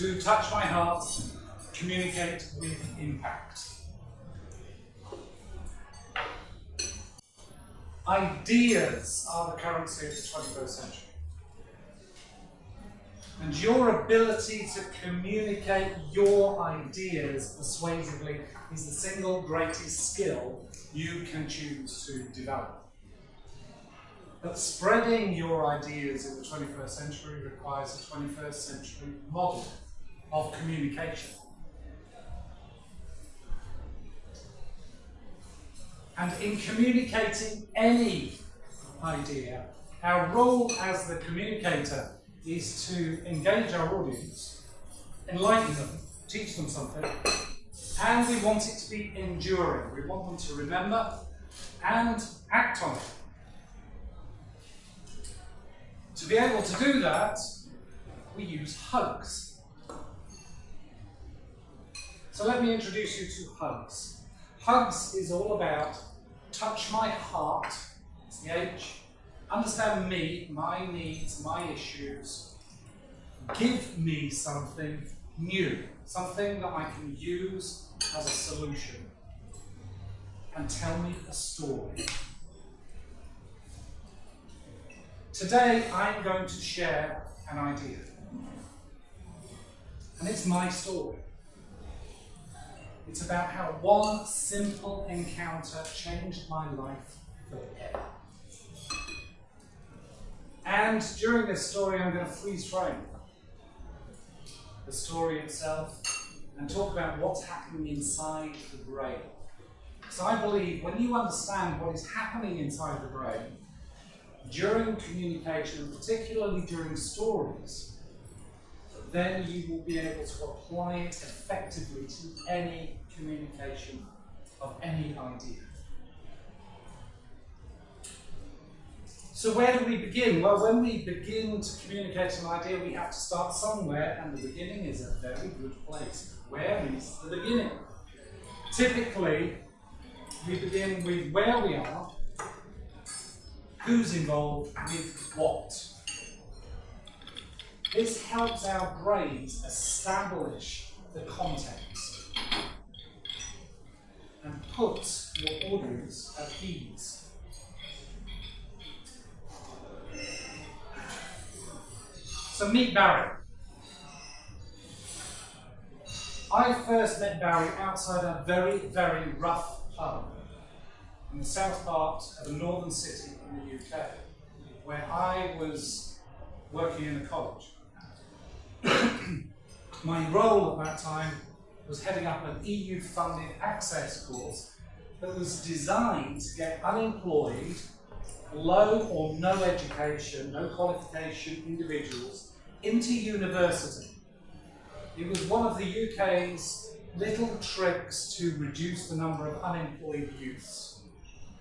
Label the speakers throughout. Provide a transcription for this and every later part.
Speaker 1: to touch my heart, communicate with impact. Ideas are the currency of the 21st century. And your ability to communicate your ideas persuasively is the single greatest skill you can choose to develop. But spreading your ideas in the 21st century requires a 21st century model of communication. And in communicating any idea, our role as the communicator is to engage our audience, enlighten them, teach them something, and we want it to be enduring. We want them to remember and act on it. To be able to do that, we use hugs. So let me introduce you to hugs. Hugs is all about touch my heart, it's the H, understand me, my needs, my issues, give me something new, something that I can use as a solution, and tell me a story. Today I'm going to share an idea. And it's my story. It's about how one simple encounter changed my life forever. And during this story, I'm going to freeze frame the story itself and talk about what's happening inside the brain. So I believe when you understand what is happening inside the brain, during communication, particularly during stories, then you will be able to apply it effectively to any communication of any idea. So where do we begin? Well, when we begin to communicate an idea, we have to start somewhere, and the beginning is a very good place. Where is the beginning? Typically, we begin with where we are, who's involved with what. This helps our brains establish the context puts your audience at ease. So meet Barry. I first met Barry outside a very, very rough pub in the south part of a northern city in the UK, where I was working in a college. My role at that time was heading up an EU-funded access course that was designed to get unemployed, low or no education, no qualification individuals into university. It was one of the UK's little tricks to reduce the number of unemployed youths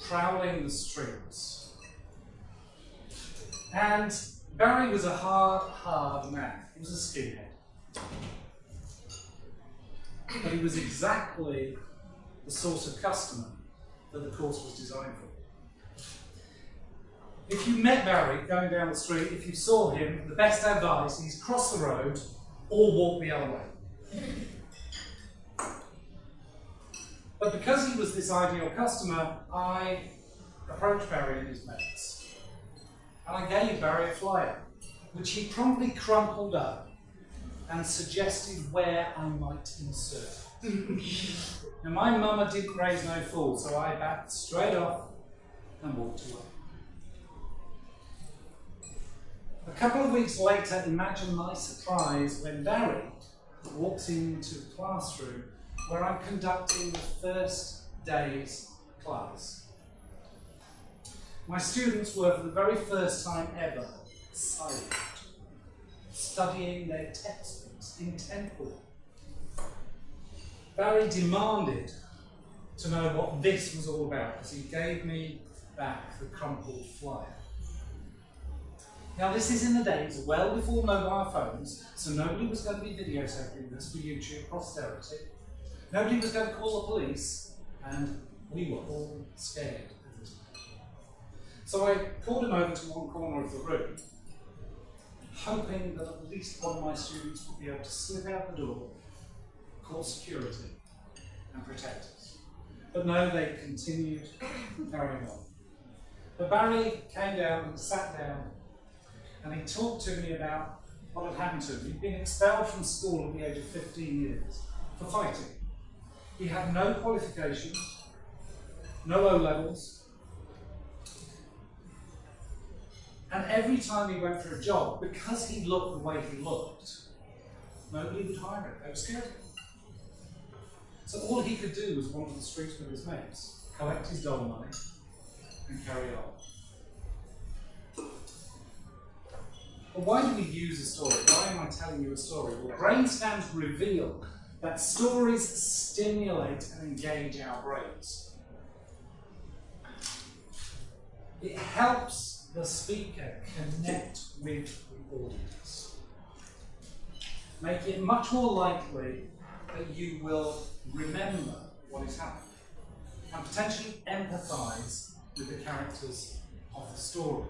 Speaker 1: prowling the streets. And Barry was a hard, hard man. He was a skinhead. But he was exactly the sort of customer that the course was designed for. If you met Barry going down the street, if you saw him, the best advice is cross the road or walk the other way. But because he was this ideal customer, I approached Barry and his mates. And I gave Barry a flyer, which he promptly crumpled up and suggested where I might insert. now my mama didn't raise no fool, so I backed straight off and walked away. A couple of weeks later, imagine my surprise when Barry walks into the classroom where I'm conducting the first day's class. My students were, for the very first time ever, silent, studying their textbooks intently. Barry demanded to know what this was all about because he gave me back the crumpled flyer. Now this is in the days well before mobile phones, so nobody was going to be videotaping this for YouTube posterity. Nobody was going to call the police, and we were all scared of this man. So I called him over to one corner of the room, hoping that at least one of my students would be able to slip out the door, call security, and protect us. But no, they continued carrying on. But Barry came down and sat down and he talked to me about what had happened to him. He'd been expelled from school at the age of 15 years for fighting. He had no qualifications, no O levels, and every time he went for a job, because he looked the way he looked, nobody would hire him. They were scared of him. So all he could do was wander the streets with his mates, collect his dole money, and carry on. But why do we use a story? Why am I telling you a story? Well, brain scans reveal that stories stimulate and engage our brains. It helps the speaker connect with the audience. Make it much more likely that you will remember what is happening and potentially empathize with the characters of the story.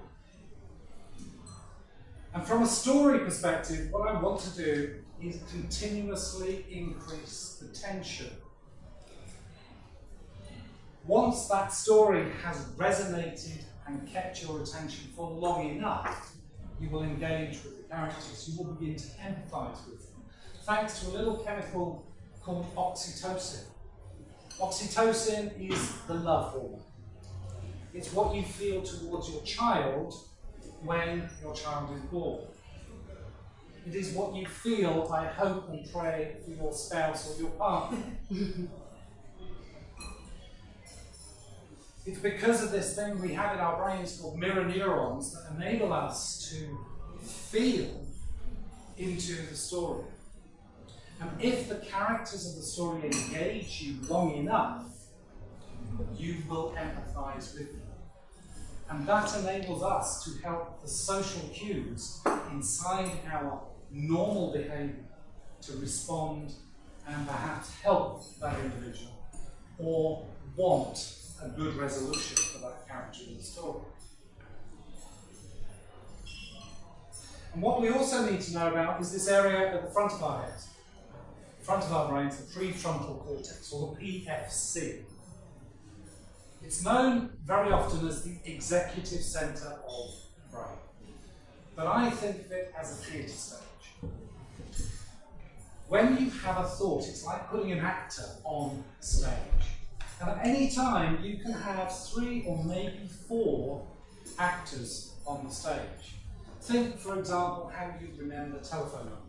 Speaker 1: And from a story perspective, what I want to do is continuously increase the tension. Once that story has resonated and kept your attention for long enough, you will engage with the characters. You will begin to empathize with them. Thanks to a little chemical called oxytocin. Oxytocin is the love hormone. It's what you feel towards your child when your child is born. It is what you feel, I hope and pray, for your spouse or your partner. it's because of this thing we have in our brains called mirror neurons that enable us to feel into the story. And if the characters of the story engage you long enough, you will empathize with them. And that enables us to help the social cues inside our normal behavior to respond and perhaps help that individual or want a good resolution for that character in the story. And what we also need to know about is this area at the front of our heads, front of our brains, the prefrontal cortex, or the PFC. It's known very often as the executive centre of the brain. But I think of it as a theatre stage. When you have a thought, it's like putting an actor on stage. And at any time, you can have three or maybe four actors on the stage. Think, for example, how you remember telephone numbers.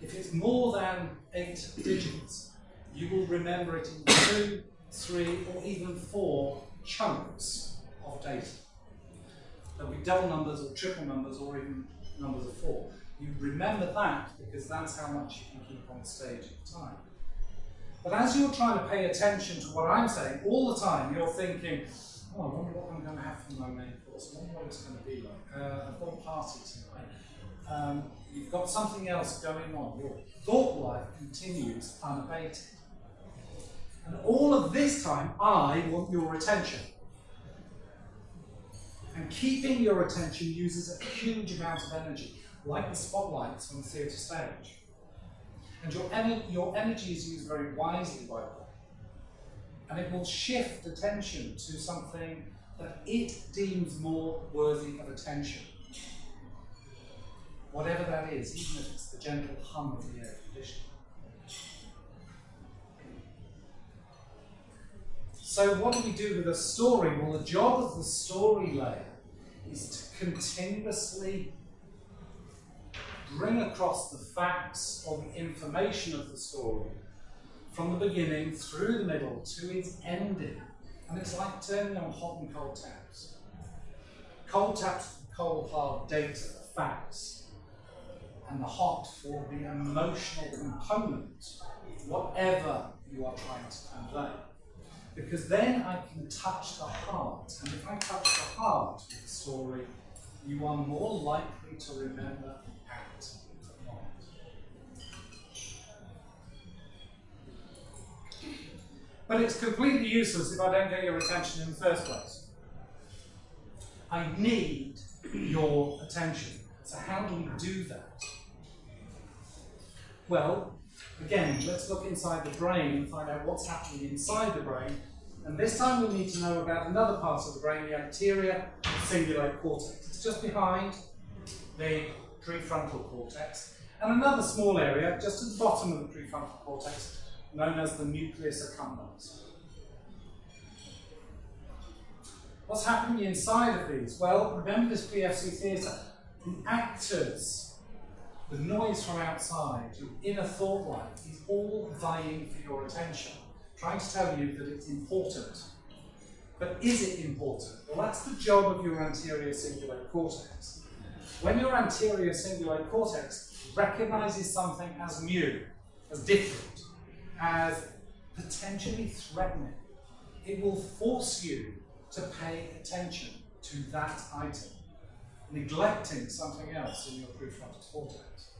Speaker 1: If it's more than eight digits, you will remember it in two, three, or even four chunks of data. There'll be double numbers or triple numbers or even numbers of four. You remember that because that's how much you can keep on stage at a time. But as you're trying to pay attention to what I'm saying all the time, you're thinking, oh, I wonder what I'm going to have for my main course. I wonder what it's going to be like. Uh, I've got party tonight. Um, you've got something else going on. Your thought life continues unabated. And all of this time, I want your attention. And keeping your attention uses a huge amount of energy like the spotlights on the theatre stage. And your, your energy is used very wisely by the way. And it will shift attention to something that it deems more worthy of attention. Whatever that is, even if it's the gentle hum of the air conditioner. So what do we do with a story? Well, the job of the story layer is to continuously bring across the facts or the information of the story from the beginning through the middle to its ending. And it's like turning on hot and cold taps. Cold taps cold hard data, facts, and the heart for the emotional component, whatever you are trying to convey. Because then I can touch the heart, and if I touch the heart with the story, you are more likely to remember But it's completely useless if I don't get your attention in the first place. I need your attention. So how do we do that? Well, again, let's look inside the brain and find out what's happening inside the brain. And this time we need to know about another part of the brain, the anterior cingulate cortex. It's just behind the prefrontal cortex. And another small area, just at the bottom of the prefrontal cortex, known as the nucleus accumbens. What's happening inside of these? Well, remember this PFC theatre. The actors, the noise from outside, your inner thought life is all vying for your attention, trying to tell you that it's important. But is it important? Well, that's the job of your anterior cingulate cortex. When your anterior cingulate cortex recognizes something as new, as different, as potentially threatening, it will force you to pay attention to that item, neglecting something else in your prefrontal cortex.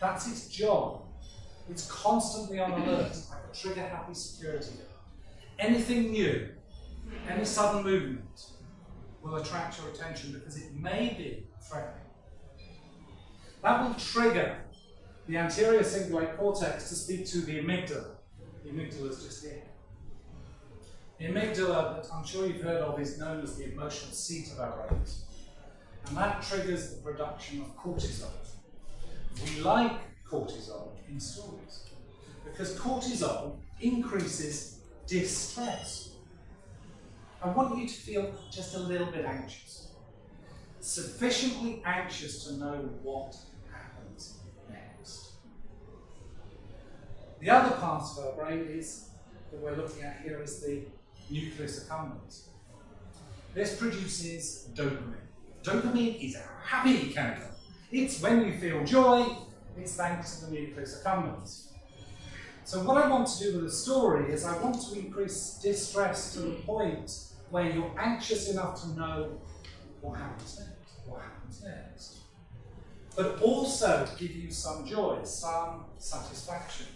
Speaker 1: That's its job. It's constantly on alert, like a trigger happy security guard. Anything new, any sudden movement will attract your attention because it may be threatening. That will trigger the anterior cingulate cortex to speak to the amygdala. The amygdala is just here. The amygdala, that I'm sure you've heard of, is known as the emotional seat of our brains. And that triggers the production of cortisol. We like cortisol in stories because cortisol increases distress. I want you to feel just a little bit anxious. Sufficiently anxious to know what happens next. The other part of our brain is that we're looking at here is the nucleus accumbens. This produces dopamine. Dopamine is a happy chemical. It's when you feel joy, it's thanks to the nucleus accumbens. So what I want to do with the story is I want to increase distress to the point where you're anxious enough to know what happens next, what happens next. But also give you some joy, some satisfaction.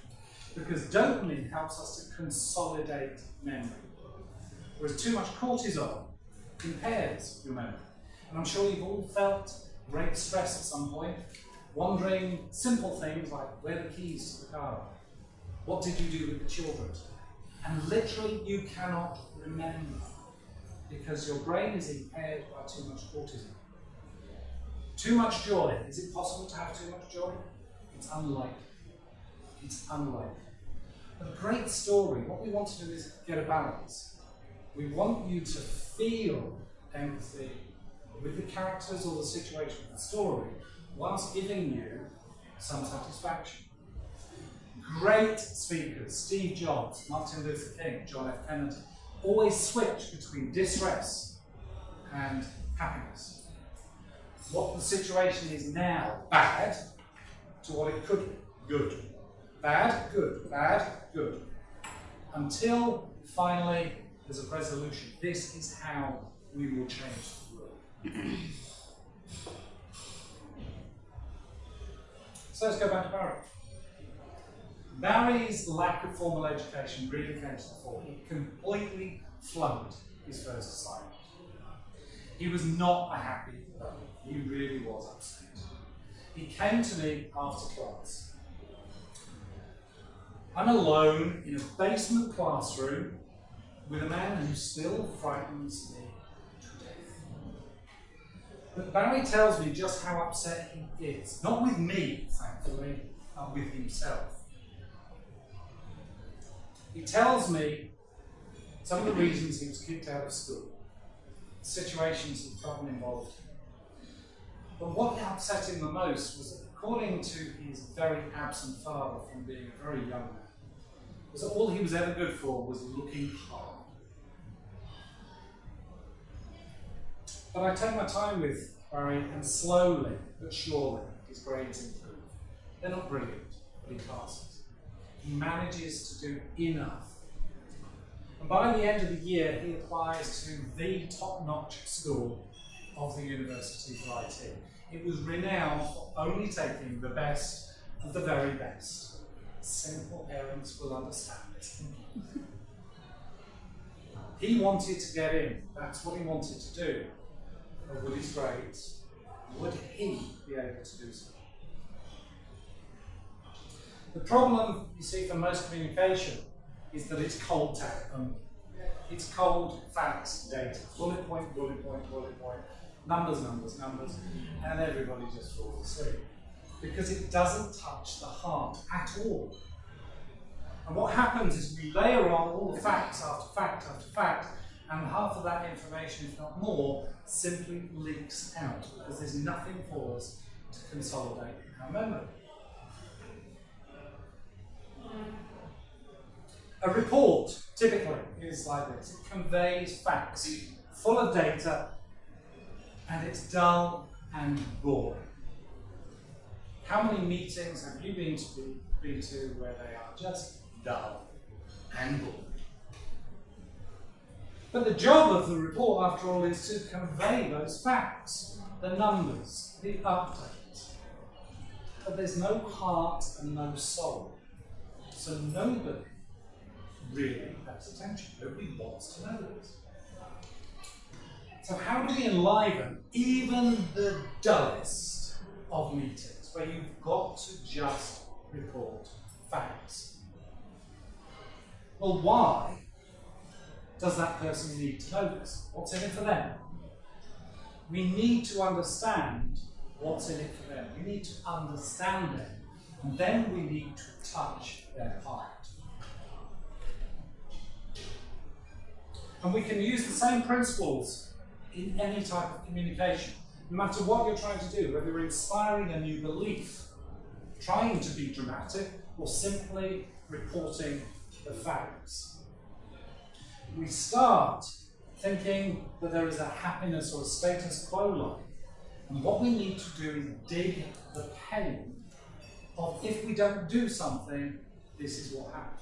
Speaker 1: Because dopamine helps us to consolidate memory. Whereas too much cortisol impairs your memory. And I'm sure you've all felt great stress at some point, wondering simple things like where the keys to the car are. What did you do with the children? And literally you cannot remember because your brain is impaired by too much cortisol. Too much joy. Is it possible to have too much joy? It's unlikely. It's unlikely. A great story, what we want to do is get a balance. We want you to feel empathy with the characters or the situation of the story, whilst giving you some satisfaction. Great speakers, Steve Jobs, Martin Luther King, John F. Kennedy, always switch between distress and happiness. What the situation is now, bad, to what it could be, good. Bad, good, bad, good. Until finally there's a resolution. This is how we will change. so let's go back to Barry. Barry's lack of formal education really came to the fore. He completely flunked his first assignment. He was not a happy fellow. He really was upset. He came to me after class. I'm alone in a basement classroom with a man who still frightens me. But Barry tells me just how upset he is. Not with me, thankfully, but with himself. He tells me some of the reasons he was kicked out of school, situations he'd gotten involved in. But what upset him the most was that according to his very absent father from being a very young man, was that all he was ever good for was looking hard. But I take my time with Barry, and slowly but surely his grades improve. They're not brilliant, but he passes. He manages to do enough. And by the end of the year, he applies to the top-notch school of the University of IT. It was renowned for only taking the best of the very best. Simple parents will understand this. he wanted to get in. That's what he wanted to do with his grades, would he be able to do so? The problem, you see, for most communication is that it's cold tag only. Um, it's cold facts, data, bullet point, bullet point, bullet point, numbers, numbers, numbers, and everybody just falls asleep. Because it doesn't touch the heart at all. And what happens is we layer on all the facts after fact after fact, and half of that information, if not more, simply leaks out because there's nothing for us to consolidate our memory. A report, typically, is like this. It conveys facts, full of data, and it's dull and boring. How many meetings have you been to, been to where they are just dull and boring? But the job of the report, after all, is to convey those facts, the numbers, the updates. But there's no heart and no soul. So nobody really pays attention. Nobody wants to know this. So how do we enliven even the dullest of meetings, where you've got to just report facts? Well, why does that person need to know this? What's in it for them? We need to understand what's in it for them. We need to understand them. And then we need to touch their heart. And we can use the same principles in any type of communication. No matter what you're trying to do, whether you're inspiring a new belief, trying to be dramatic, or simply reporting the facts we start thinking that there is a happiness or a status quo line. And what we need to do is dig the pain of if we don't do something, this is what happens.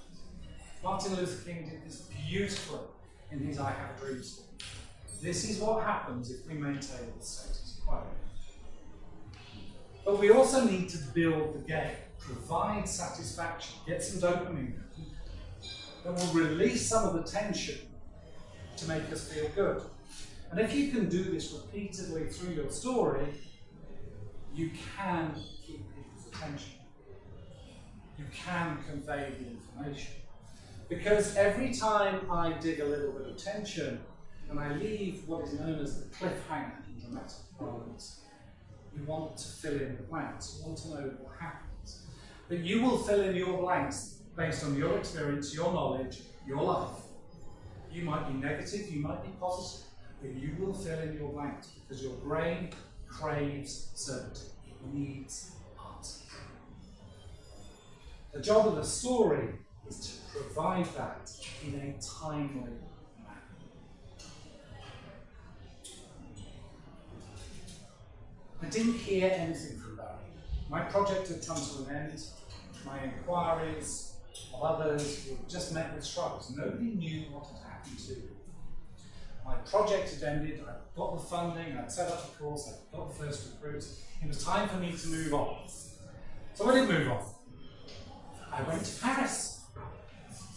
Speaker 1: Martin Luther King did this beautifully in his I Have a Dream story. This is what happens if we maintain the status quo. But we also need to build the game, provide satisfaction, get some dopamine that will release some of the tension to make us feel good. And if you can do this repeatedly through your story, you can keep people's attention. You can convey the information. Because every time I dig a little bit of tension and I leave what is known as the cliffhanger in dramatic parlance, you want to fill in the blanks. You want to know what happens. But you will fill in your blanks based on your experience, your knowledge, your life. You might be negative, you might be positive, but you will fill in your blanks because your brain craves certainty. It needs answers. The job of the story is to provide that in a timely manner. I didn't hear anything from Barry. My project had come to an end. My inquiries of others who had just met with struggles. Nobody knew what had happened to them. My project had ended, I'd got the funding, I'd set up the course, I'd got the first recruits. It was time for me to move on. So I did move on. I went to Paris,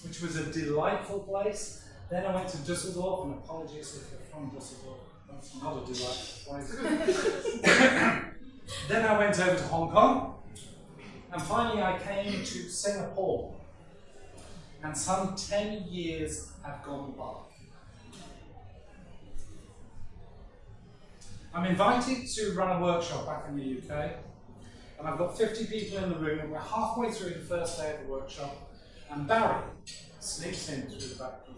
Speaker 1: which was a delightful place. Then I went to Dusseldorf, and apologies if you're from Dusseldorf, that's not a delightful place. then I went over to Hong Kong, and finally I came to Singapore and some 10 years have gone by. I'm invited to run a workshop back in the UK, and I've got 50 people in the room, and we're halfway through the first day of the workshop, and Barry sneaks in through the back door.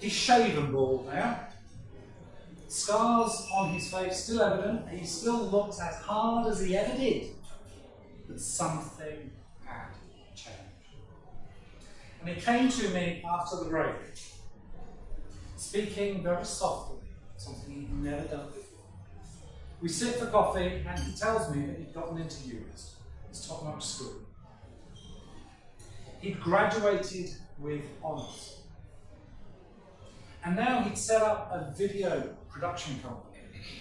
Speaker 1: He's shaven bald now, scars on his face still evident, he still looks as hard as he ever did, but something and he came to me after the break, speaking very softly, something he'd never done before. We sit for coffee, and he tells me that he'd gotten into UWest, his top-notch school. He'd graduated with honours. And now he'd set up a video production company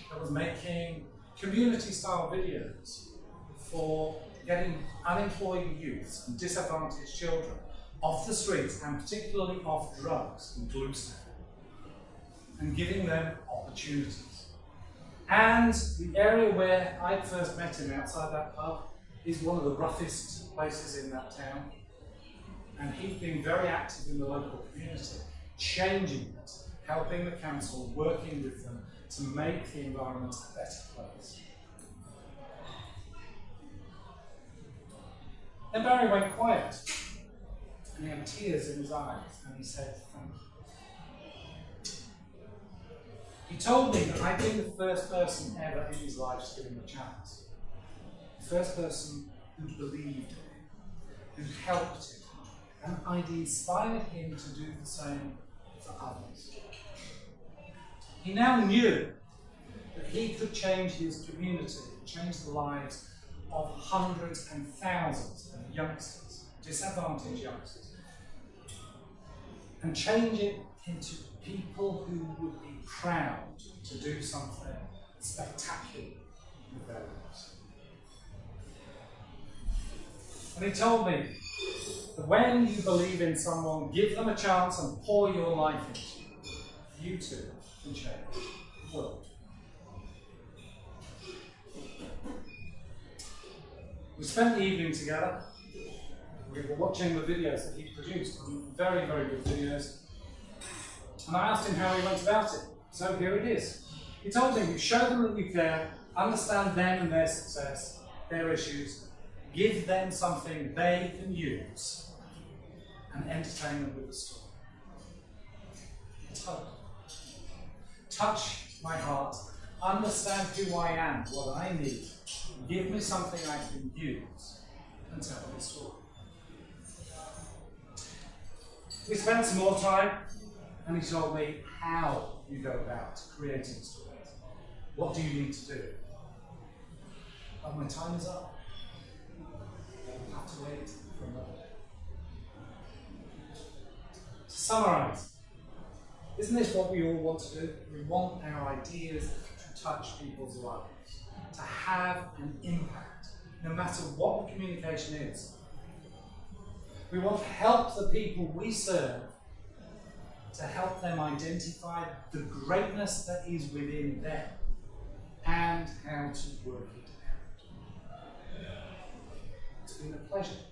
Speaker 1: that was making community-style videos for getting unemployed youths and disadvantaged children off the streets and particularly off drugs and glue and giving them opportunities. And the area where I first met him outside that pub is one of the roughest places in that town. And he's been very active in the local community, changing it, helping the council, working with them to make the environment a better place. Then Barry went quiet, and he had tears in his eyes, and he said, Thank you. He told me that I'd been the first person ever in his life to give him a chance. The first person who believed in him, who helped him, and I'd inspired him to do the same for others. He now knew that he could change his community, change the lives of hundreds and thousands of youngsters, disadvantaged youngsters, and change it into people who would be proud to do something spectacular with their lives. And he told me that when you believe in someone, give them a chance and pour your life into it, you too can change the world. We spent the evening together. We were watching the videos that he produced, very, very good videos. And I asked him how he went about it. So here it is. He told me, show them that you care, understand them and their success, their issues, give them something they can use, and entertain them with a story. Touch. Touch my heart, understand who I am, what I need, Give me something I can use and tell the story. We spent some more time and he told me how you go about creating stories. What do you need to do? But my time is up. I'll have to wait for another day. To summarise, isn't this what we all want to do? We want our ideas to touch people's lives to have an impact, no matter what the communication is. We want to help the people we serve to help them identify the greatness that is within them and how to work it out. It's been a pleasure.